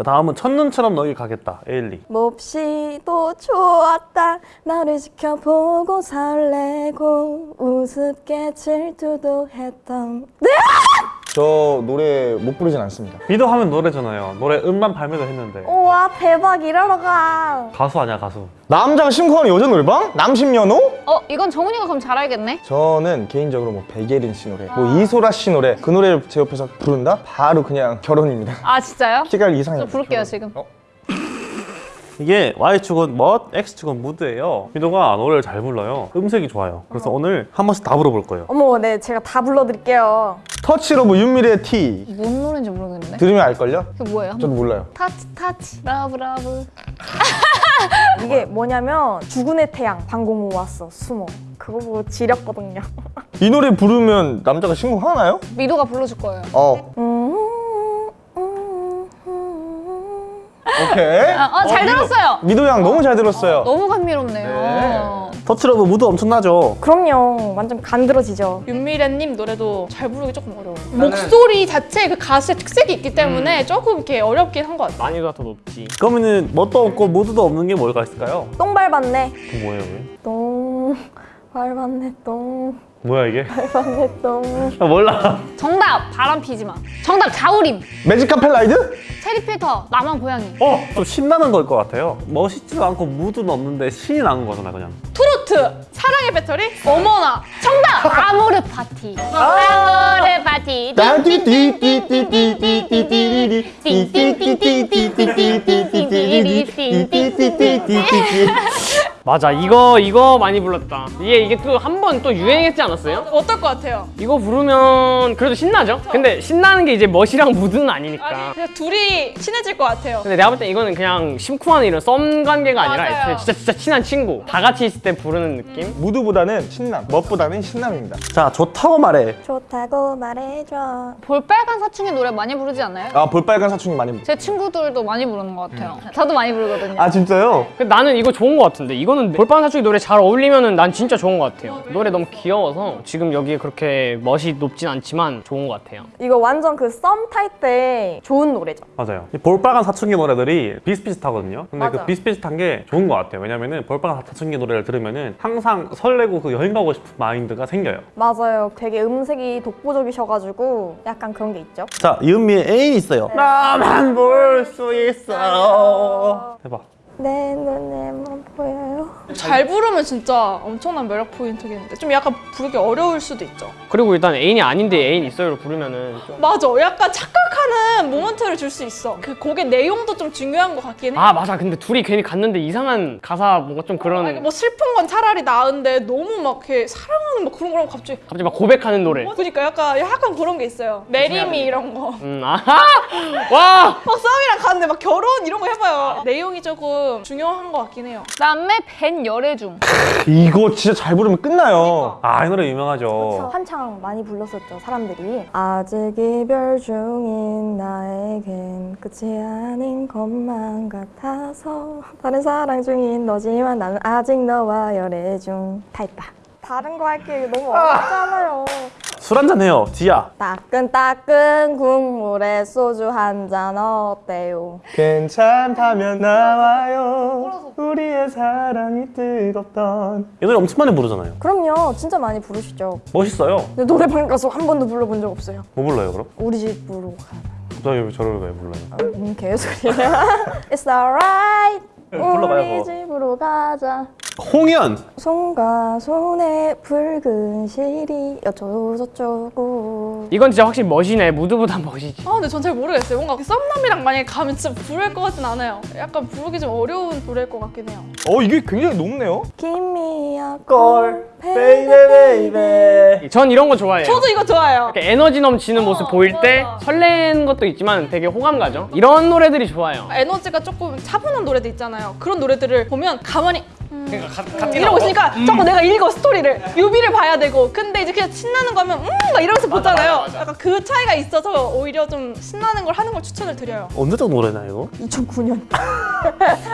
자 다음은 첫눈처럼 너길 가겠다. 에일리. 몹시도 좋았다. 나를 지켜보고 설레고 우습게 질투도 했던 저 노래 못 부르진 않습니다. 미도 하면 노래잖아요 노래 음반 발매도 했는데 우와 대박 이러러 가 가수 아니야 가수 남자가 심쿵하는 여자 노래방? 남심연호? 어 이건 정훈이가 그럼 잘 알겠네. 저는 개인적으로 뭐 백예린 씨 노래, 뭐 이소라 씨 노래 그 노래를 제 옆에서 부른다? 바로 그냥 결혼입니다. 아 진짜요? 키가 이상해요. 저 부를게요 지금. 어? 이게 Y축은 멋, X축은 무드예요 미도가 노래를 잘 불러요 음색이 좋아요 그래서 오늘 한 번씩 다 불러볼 거예요 어머 네 제가 다 불러드릴게요 Touch Love 윤미래의 T 뭔 노래인지 모르겠는데. 들으면 알걸요? 그게 뭐예요? 저도 몰라요. Touch touch love love. 이게 뭐냐면 주군의 태양 방공호 와서 숨어 그거 보고 지렸거든요 이 노래 부르면 남자가 심쿵하나요? 미도가 불러줄 거예요. 어, 음, 음, 음. 오케이. 아, 어, 잘 들었어요. 미도 양 너무 잘 들었어요. 너무 감미롭네요. 터치러브 무드 엄청나죠? 그럼요 완전 간들어지죠 윤미래님 노래도 잘 부르기 조금 어려워요. 목소리 자체에 그 가수의 특색이 있기 때문에 조금 이렇게 어렵긴 한 것 같아요. 난이도가 더 높지. 그러면은 멋도 없고 무드도 없는 게 뭘까 있을까요? 똥 밟았네 그 뭐예요 이게? 똥 밟았네 똥 뭐야 이게? 똥 아, 몰라 정답 바람 피지 마. 정답 자우림. Magic Carpet Ride? 체리 필터 낭만 고양이. 어! 좀 신나는 걸 것 같아요 멋있지도 않고 무드는 없는데 신이 나는 거잖아 그냥 트로트 사랑의 배터리 어머나 정답 아모르 파티. 아모르 파티. 맞아, 이거 이거 많이 불렀다. 이게 이게 또 한 번 또 유행했지 않았어요? 어떨 것 같아요? 이거 부르면 그래도 신나죠? 근데 신나는 게 이제 멋이랑 무드는 아니 아니니까. 그냥 둘이 친해질 것 같아요. 근데 내가 볼 때 이거는 그냥 심쿵하는 이런 썸 관계가 아니라 맞아요. 애초에 진짜 진짜 친한 친구 다 같이 있을 때 부르는 느낌? 무드보다는 신남, 멋보다는 신남입니다. 자 좋다고 말해 좋다고 말해줘 볼빨간 사춘기 노래 많이 부르지 않나요? 아, 볼빨간 사춘기 많이 부르 제 친구들도 많이 부르는 것 같아요. 저도 많이 부르거든요. 아, 진짜요? 나는 이거 좋은 것 같은데 이거 는 볼빨간 사춘기 노래 잘 어울리면은 난 진짜 좋은 것 같아요. 노래 너무 귀여워서 지금 여기에 그렇게 멋이 높진 않지만 좋은 것 같아요. 이거 완전 그 썸 탈 때 좋은 노래죠. 맞아요. 이 볼빨간 사춘기 노래들이 비슷비슷하거든요. 근데 맞아. 그 비슷비슷한 게 좋은 것 같아요. 왜냐면은 볼빨간 사춘기 노래를 들으면은 항상 설레고 그 여행 가고 싶은 마인드가 생겨요. 맞아요. 되게 음색이 독보적이셔가지고 약간 그런 게 있죠. 자 이은미의 애인 있어요. 나만 볼 수 있어. 대박 내 눈에만 보여요? 잘 부르면 진짜 엄청난 매력 포인트겠는데? 좀 약간 부르기 어려울 수도 있죠. 그리고 일단 애인이 아닌데 애인 있어요로 부르면은 좀... 맞아, 약간 착각하는 moment를 줄수 있어. 그 곡의 내용도 좀 중요한 것 같긴 해. 아 맞아 근데 둘이 괜히 갔는데 이상한 가사 뭔가 좀 그런 아니, 뭐 슬픈 건 차라리 나은데 너무 막 이렇게 사랑하는 막 그런 거랑 갑자기 갑자기 막 고백하는 노래 그러니까 약간 약간 그런 게 있어요. Marry me 이런 거. 음 아하 와 막 썸이랑 갔는데 막 결혼 이런 거 해봐요. 내용이 조금 중요한 것 같긴 해요. 그다음에 벤 열애중. 이거 진짜 잘 부르면 끝나요. 아이 노래 유명하죠 한창 많이 불렀었죠 사람들이 아직 이별 중인 나 에겐 끝이 아닌 것만 같아서. 다른 사랑 중인 너지만 나는 아직 너와 열애 중. 타있다. 다른 거 할게. 너무 어렵잖아요. 술 한잔 해요 지야. 따끈따끈 국물에 소주 한 잔 어때요? 괜찮다면 나와요. 우리의 사랑이 뜨겁던. 이 노래 엄청 많이 부르잖아요. 그럼요. 진짜 많이 부르시죠. 멋있어요. 근데 노래방 가서 한 번도 불러본 적 없어요. 뭐 불러요 그럼? 우리 집으로 가갑 자기 왜 저를 왜 불러요? 음, 개소리야. It's alright. 불러봐요, 우리 그거. 집으로 가자 홍연 손과 손에 붉은 실이 어쩌고 저쩌고 이건 진짜 확실히 멋이네 무드보다 멋이지 아 근데 전 잘 모르겠어요. 뭔가 썸남이랑 만약에 가면 진짜 부를 것 같진 않아요. 약간 부르기 좀 어려운 노래일 것 같긴 해요. 어, 이게 굉장히 높네요. Give me a 걸 call 베이베 베이베 전 이런 거 좋아해요 저도 이거 좋아해요. 이렇게 에너지 넘치는 모습 보일 때 설레는 것도 있지만 되게 호감 가죠 이런 노래들이 좋아요 에너지가 조금 차분한 노래도 있잖아요. 그런 노래들을 보면 가만히 그러니까 이러고 있으니까 자꾸 내가 읽어 스토리를 뮤비를 봐야 되고 근데 이제 그냥 신나는 거면 음막 이러면서 보잖아요. 약간 그 차이가 있어서 오히려 좀 신나는 걸 하는 걸 추천을 드려요. 언제적 노래나 이거? 2009년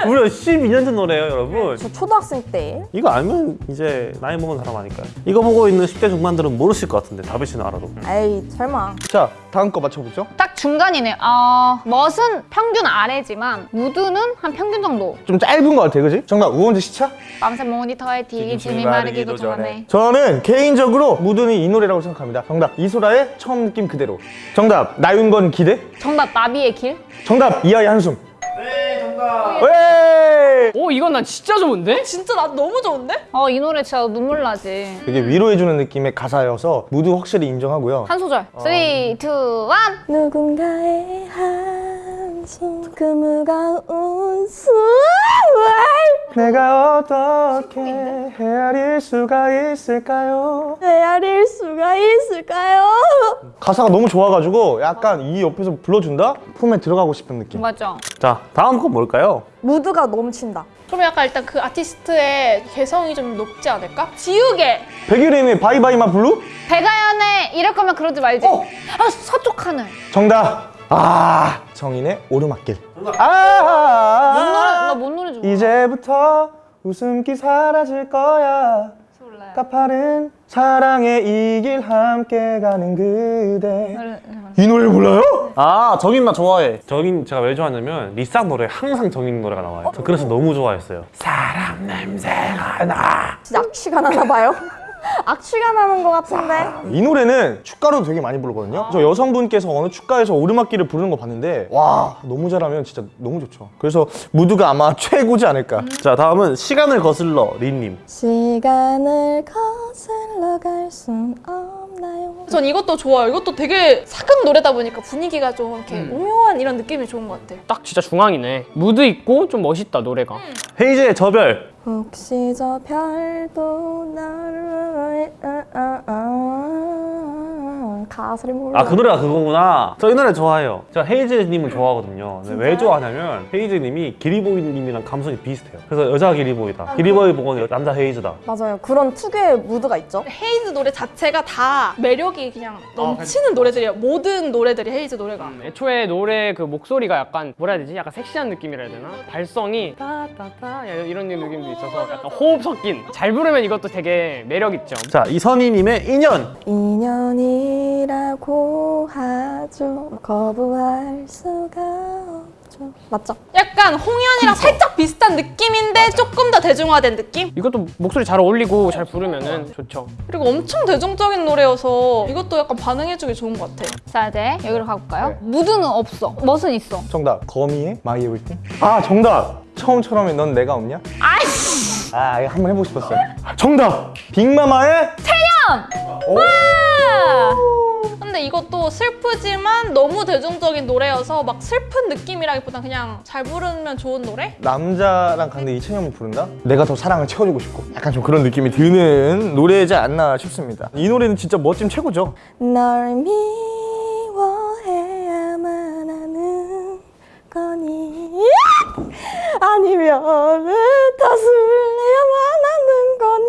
무려 12년 전 노래예요, 여러분. 저 초등학생 때 이거 알면 이제 나이 먹은 사람 아니까요. 이거 보고 있는 10대 중반들은 모르실 것 같은데 다비 씨는 알아도. 에이 설마 자 다음 거 맞춰보죠. 딱 중간이네요. 어, 멋은 평균 아래지만 무드는 한 평균 정도. 좀 짧은 거 같아, 그지? 정답 우원재 시차? 밤새 모니터에 튀김 마르기도 전에. 저는 개인적으로 무드는 이 노래라고 생각합니다. 정답 이소라의 처음 느낌 그대로. 정답 나윤건 기대. 정답 나비의 길. 정답 이하의 한숨. 네 정답. 왜? 오 이건 난 진짜 좋은데? 진짜 나 너무 좋은데? 어, 이 노래 진짜 눈물 나지. 되게 위로해주는 느낌의 가사여서 무드 확실히 인정하고요. 한 소절. 3, 2, 1. 누군가의 한숨 그 무거운 숨을 내가 어떻게 헤아릴 수가 있을까요? 헤아릴 수가 있을까요? 가사가 너무 좋아가지고 약간 이 옆에서 불러준다? 품에 들어가고 싶은 느낌. 맞죠? 자, 다음 건 뭘까요? 무드가 넘친다 좀 약간 일단 그 아티스트의 개성이 좀 높지 않을까? 지우개! 백예린의 Bye bye my blue? 백아연의 이럴 거면 그러지 말지. 어! 아, 서쪽 하늘. 정답. 아 정인의 오르막길. 뭔 노래? 아 나 뭔 노래 좋아? 이제부터 웃음기 사라질 거야. 몰라요. 가파른 사랑의 이 길 함께 가는 그대. 이 노래 몰라요? 아, 정인 나 좋아해. 정인 제가 왜 좋아하냐면 리쌍 노래 항상 정인 노래가 나와요. 저 그래서 너무 좋아했어요. 사람 냄새가 나. 진짜 악취가 나나 봐요 악취가 나는 것 같은데 이 노래는 축가로 되게 많이 부르거든요. 저 여성분께서 어느 축가에서 오르막길을 부르는 거 봤는데 와 너무 잘하면 진짜 너무 좋죠. 그래서 무드가 아마 최고지 않을까. 자, 다음은 시간을 거슬러 린님. 시간을 거슬러 갈 순 없 나요? 전 이것도 좋아요. 이것도 되게 사극 노래다 보니까 분위기가 좀 이렇게 오묘한 이런 느낌이 좋은 것 같아. 딱 진짜 중앙이네. 무드 있고 좀 멋있다 노래가. 헤이즈의 저별. 혹시 저 별도 나를 아, 아, 아, 가사를 몰라 아, 그 노래가 그거구나. 저 이 노래 좋아해요. 제가 헤이즈님을 좋아하거든요. 왜 좋아하냐면 헤이즈님이 기리보이님이랑 감성이 비슷해요. 그래서 여자 기리보이다. 기리보이 보고는 남자 헤이즈다. 맞아요 그런 특유의 무드가 있죠 헤이즈 노래 자체가 다 매력이 그냥 넘치는 노래들이에요. 모든 노래들이 헤이즈 노래가. 음, 애초에 노래 그 목소리가 약간 뭐라 해야 되지? 약간 섹시한 느낌이라 해야 되나? 발성이 따따따 이런 느낌도 있어서 약간 호흡 섞인. 잘 부르면 이것도 되게 매력 있죠. 자, 이선희님의 인연. 인연이 라고 하죠 거부할 수가 없죠 맞죠? 약간 홍현이랑 살짝 비슷한 느낌인데 조금 더 대중화된 느낌? 이것도 목소리 잘 어울리고 잘 부르면은 좋죠. 그리고 엄청 대중적인 노래여서 이것도 약간 반응해주기 좋은 것 같아. 자, 이제 여기로 가볼까요? 네. 무드는 없어. 멋은 있어. 정답 거미의 My Everything. 아 정답. 처음처럼의 넌 내가 없냐? 아이씨! 아 이거 한번 해보고 싶었어요. 정답. 빅마마의 오. 근데 이것도 슬프지만 너무 대중적인 노래여서 막 슬픈 느낌이라기보단 그냥 잘 부르면 좋은 노래? 남자랑 갔는데 이찬영이 부른다? 내가 더 사랑을 채워주고 싶고 약간 좀 그런 느낌이 드는 노래지 않나 싶습니다 이 노래는 진짜 멋짐 최고죠 널 미워해야만 하는 거니 아니면 다스려야만 하는 거니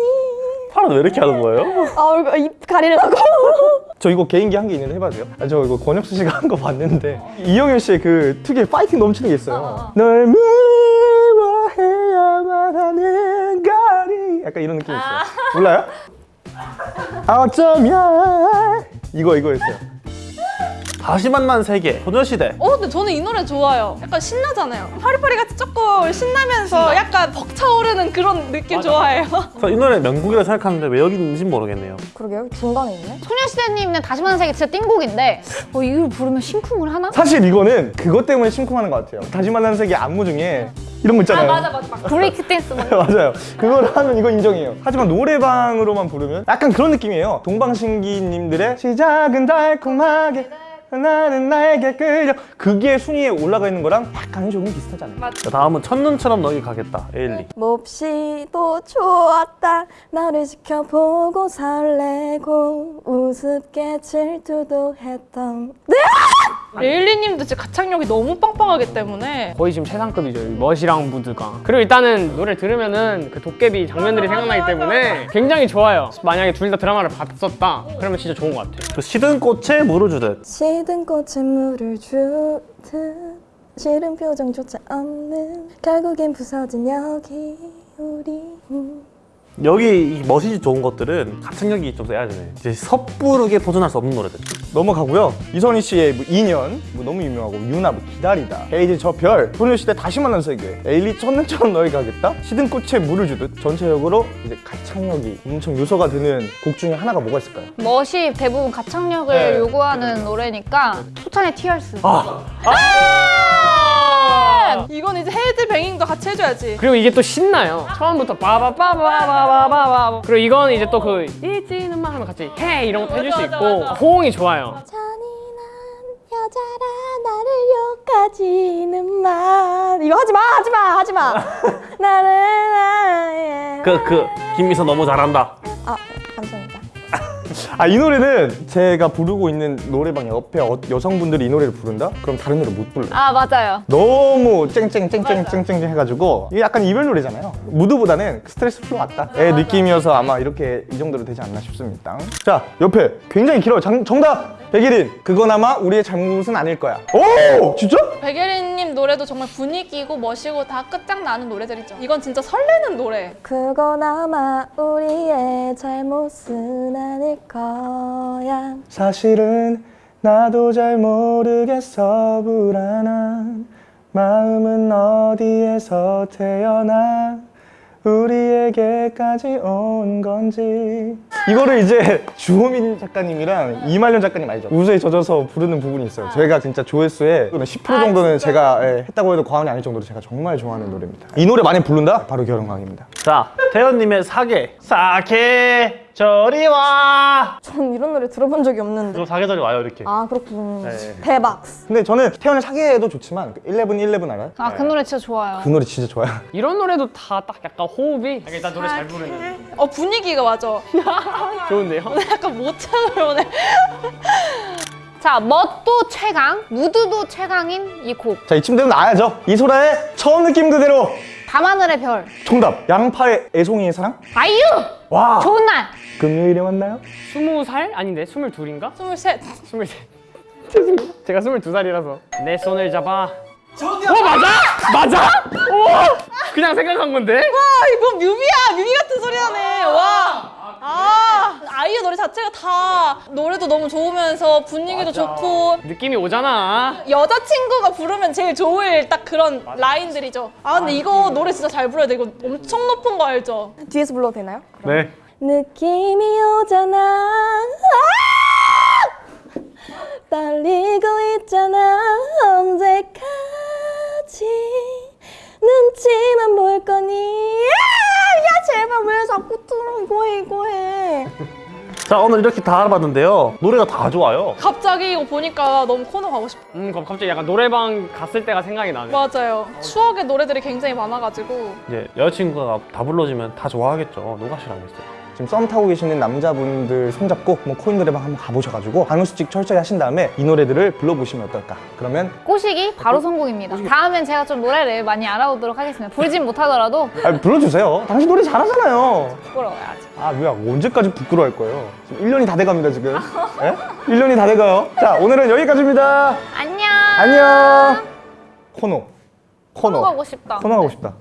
팔은 왜 이렇게 하는 거예요? 아 얼굴 입 가리려고 저 이거 개인기 한 게 있는데 해봐도 돼요? 아, 저 이거 권혁수 씨가 한 거 봤는데 이영현 씨의 그 특유의 파이팅 넘치는 게 있어요. 널 미워해야만 하는 거니 약간 이런 느낌이 있어요. 몰라요? 어쩌면 이거 이거였어요 다시 만난 세계. 소녀시대. 어, 근데 저는 이 노래 좋아요. 약간 신나잖아요. 파리파리 같이 조금 신나면서 약간 벅차오르는 그런 느낌 좋아해요. 저이 노래 명곡이라 생각하는데 왜 여기 있는지 모르겠네요. 그러게요 중간에 있네 소녀시대님은 다시 만난 세계 진짜 띵곡인데 어, 이걸 부르면 심쿵을 하나? 사실 이거는 그것 때문에 심쿵하는 것 같아요 다시 만나는 세계 안무 중에 이런 거 있잖아요 맞아, 맞아. 브레이크 댄스 막 맞아요. 그걸 하면 이거 인정해요. 하지만 노래방으로만 부르면 약간 그런 느낌이에요. 동방신기님들의 시작은 달콤하게 나는 나에게 끌려 그게 순위에 올라가 있는 거랑 약간 조금 비슷하지 않아요? 자, 다음은 첫눈처럼 너에게 가겠다. 에일리. 몹시도 좋았다 나를 지켜보고 설레고 우습게 질투도 했던 레일리님도 진짜 가창력이 너무 빵빵하기 때문에 거의 지금 최상급이죠. 이 멋이랑 무드가. 그리고 일단은 노래 들으면은 그 도깨비 장면들이 생각나기 때문에 굉장히 좋아요. 만약에 둘 다 드라마를 봤었다. 그러면 진짜 좋은 것 같아요. 그 시든 꽃에 물을 주듯. 시든 꽃에 물을 주듯 싫은 표정조차 없는 결국엔 부서진 여기 우리 음. 여기 이 멋이 좋은 것들은 가창력이 좀 세야 되네. 이제 섣부르게 도전할 수 없는 노래들. 넘어가고요. 이선희 씨의 뭐 인연 뭐 너무 유명하고 윤하 뭐 기다리다. 헤이즈 저 별. 소녀시대 다시 만난 세계. 에일리 첫눈처럼 너에게 가겠다. 시든 꽃에 물을 주듯 전체적으로 이제 가창력이 엄청 요소가 되는 곡 중에 하나가 뭐가 있을까요? 멋이 대부분 가창력을 네. 요구하는 노래니까 소찬휘 Tears. 아, 이건 이제 head banging도 같이 해줘야지. 그리고 이게 또 신나요. 처음부터 빠바바바바바바바. 그리고 이건 이제 또그 잊지는 마 하면 같이 해 이런 것도 해줄 수 있고. 호응이 좋아요. 여자라 나를 욕하지는 마 이거 하지마 하지마 하지마 나를 나의 그, 그, 김미서 너무 잘한다. 아 감사합니다 아 이 노래는 제가 부르고 있는 노래방 옆에 어- 여성분들이 이 노래를 부른다? 그럼 다른 노래 못 불러요. 아 맞아요. 너무 쨍쨍쨍쨍쨍쨍 해가지고 이게 약간 이별 노래잖아요. 무드보다는 스트레스 풀러 왔다 의 느낌이어서 아마 이렇게 이 정도로 되지 않나 싶습니다. 자 옆에 굉장히 길어요. 장- 정답 백예린 그거나마 우리의 잘못은 아닐 거야. 오 진짜? 백예린님 노래도 정말 분위기고 멋이고 다 끝장나는 노래들이죠. 이건 진짜 설레는 노래. 그건 아마 우리의 잘못은 아닐 거야 사실은 나도 잘 모르겠어 불안한 마음은 어디에서 태어나 우리에게까지 온 건지 이거를 이제 주호민 작가님이랑 이말년 작가님 알죠? 우수에 젖어서 부르는 부분이 있어요 제가 진짜 조회수의 10% 정도는 제가 예, 했다고 해도 과언이 아닐 정도로 제가 정말 좋아하는 노래입니다 이 노래 많이 부른다? 바로 결혼광입니다 자, 태연님의 사계. 사계, 저리 와. 전 이런 노래 들어본 적이 없는데 그럼 사계절이 와요, 이렇게. 아 그렇군 네. 대박 근데 저는 태연을 사귀해도 좋지만 11, 11 알아요? 아 그 노래 진짜 좋아요. 그 노래 진짜 좋아요 이런 노래도 다 딱 약간 호흡이 약간 일단 노래 잘 부르는 어 분위기가 맞아. 좋은데요? 약간 모창을 오네. 자 멋도 최강, 무드도 최강인 이 곡. 자 이쯤 되면 나야죠 이소라의 처음 느낌 그대로 밤하늘의 별. 정답 양파의 애송이의 사랑? 아이유. 와 좋은 날. 금요일에 만나요? 스무 살 아닌데 스물 둘인가? 스물셋. 스물셋. 죄송해요. 제가 스물두 살이라서 내 손을 잡아. 어 맞아? 맞아? 오! 그냥 생각한 건데? 아 이거 뮤비야. 뮤비 같은 소리 하네. 와. 아 아이유 노래 자체가 다 노래도 너무 좋으면서 분위기도 좋고 느낌이 오잖아. 여자친구가 부르면 제일 좋을 딱 그런 라인들이죠. 아 근데 이거 노래 진짜 잘 불러야 돼. 이거 엄청 높은 거 알죠? 뒤에서 불러도 되나요? 네. 느낌이 오잖아 아! 떨리고 있잖아 언제까 자, 오늘 이렇게 다 알아봤는데요. 노래가 다 좋아요. 갑자기 이거 보니까 너무 코너 가고 싶어. 음 그럼 갑자기 약간 노래방 갔을 때가 생각이 나네. 맞아요. 추억의 노래들이 굉장히 많아가지고 이제 여자친구가 다 불러주면 다 좋아하겠죠. 누가 싫어하겠어요. 지금 썸 타고 계시는 남자분들 손잡고 뭐 코인 노래방 한번 가보셔가지고 반응수칙 철저히 하신 다음에 이 노래들을 불러보시면 어떨까? 그러면 꼬시기 바로 성공입니다. 다음엔 제가 좀 노래를 많이 알아보도록 하겠습니다. 부르진 못하더라도 아, 불러주세요. 당신 노래 잘하잖아요. 부끄러워요 아직. 아 뭐야. 언제까지 부끄러워할 거예요? 지금 1년이 다 돼갑니다 지금. 예? 1년이 다 돼가요? 자 오늘은 여기까지입니다. 안녕. 안녕. 코너. 코너 가고 싶다. 코너 가고 싶다